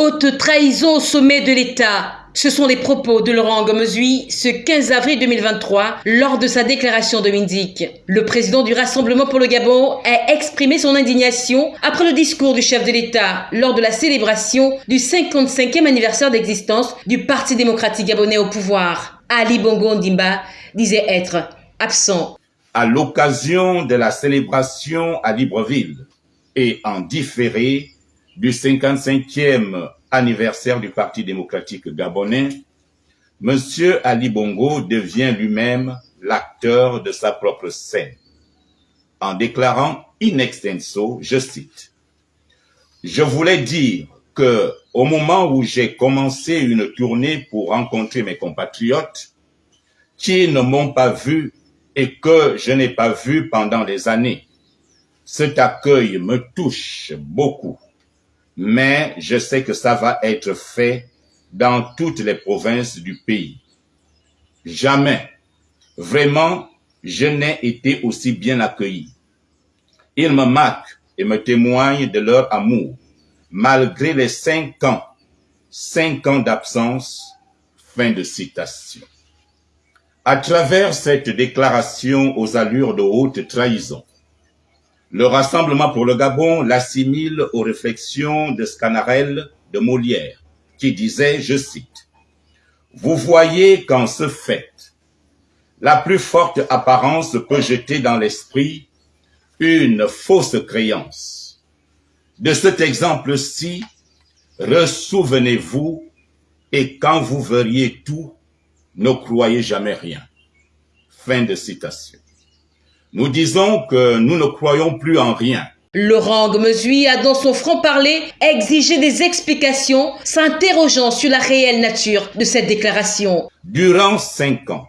Haute trahison au sommet de l'État. Ce sont les propos de Laurent Gomezui ce 15 avril 2023 lors de sa déclaration de Mindic. Le président du Rassemblement pour le Gabon a exprimé son indignation après le discours du chef de l'État lors de la célébration du 55e anniversaire d'existence du Parti démocratique gabonais au pouvoir. Ali Bongo Ndimba disait être absent. À l'occasion de la célébration à Libreville et en différé du 55e anniversaire du Parti démocratique gabonais, M. Ali Bongo devient lui-même l'acteur de sa propre scène, en déclarant in extenso, je cite, Je voulais dire que au moment où j'ai commencé une tournée pour rencontrer mes compatriotes, qui ne m'ont pas vu et que je n'ai pas vu pendant des années, cet accueil me touche beaucoup mais je sais que ça va être fait dans toutes les provinces du pays. Jamais, vraiment, je n'ai été aussi bien accueilli. Ils me marquent et me témoignent de leur amour, malgré les cinq ans, cinq ans d'absence. Fin de citation. À travers cette déclaration aux allures de haute trahison, le Rassemblement pour le Gabon l'assimile aux réflexions de Scanarelle de Molière, qui disait, je cite, Vous voyez qu'en ce fait, la plus forte apparence peut jeter dans l'esprit une fausse créance. De cet exemple-ci, ressouvenez-vous et quand vous verriez tout, ne croyez jamais rien. Fin de citation. Nous disons que nous ne croyons plus en rien. Laurent Gomezui a dans son franc-parler exigé des explications, s'interrogeant sur la réelle nature de cette déclaration. Durant cinq ans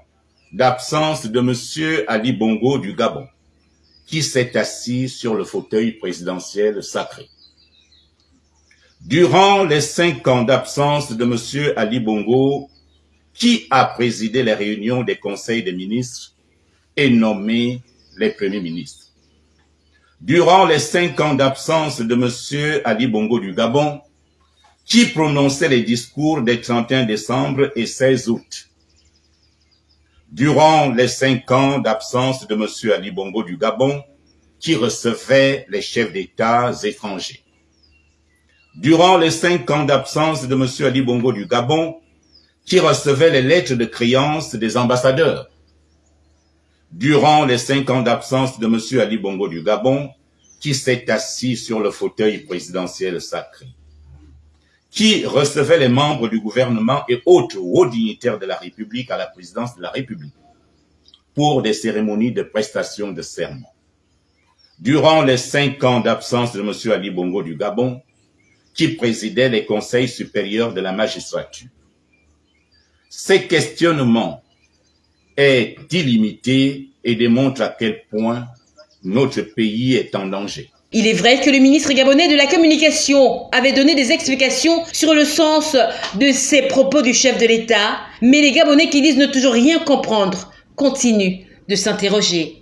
d'absence de M. Ali Bongo du Gabon, qui s'est assis sur le fauteuil présidentiel sacré. Durant les cinq ans d'absence de M. Ali Bongo, qui a présidé les réunions des conseils des ministres et nommé les premiers ministres. Durant les cinq ans d'absence de M. Ali Bongo du Gabon, qui prononçait les discours des 31 décembre et 16 août. Durant les cinq ans d'absence de M. Ali Bongo du Gabon, qui recevait les chefs d'État étrangers. Durant les cinq ans d'absence de M. Ali Bongo du Gabon, qui recevait les lettres de créance des ambassadeurs durant les cinq ans d'absence de M. Ali Bongo du Gabon, qui s'est assis sur le fauteuil présidentiel sacré, qui recevait les membres du gouvernement et autres hauts dignitaires de la République à la présidence de la République pour des cérémonies de prestation de serment. Durant les cinq ans d'absence de M. Ali Bongo du Gabon, qui présidait les conseils supérieurs de la magistrature. Ces questionnements est illimité et démontre à quel point notre pays est en danger. Il est vrai que le ministre gabonais de la Communication avait donné des explications sur le sens de ces propos du chef de l'État, mais les Gabonais qui disent ne toujours rien comprendre continuent de s'interroger.